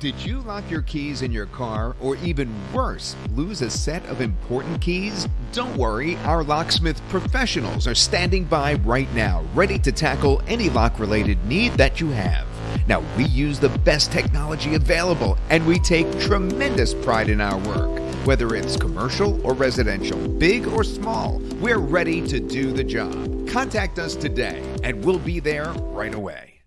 Did you lock your keys in your car, or even worse, lose a set of important keys? Don't worry, our locksmith professionals are standing by right now, ready to tackle any lock related need that you have. Now, we use the best technology available, and we take tremendous pride in our work. Whether it's commercial or residential, big or small, we're ready to do the job. Contact us today, and we'll be there right away.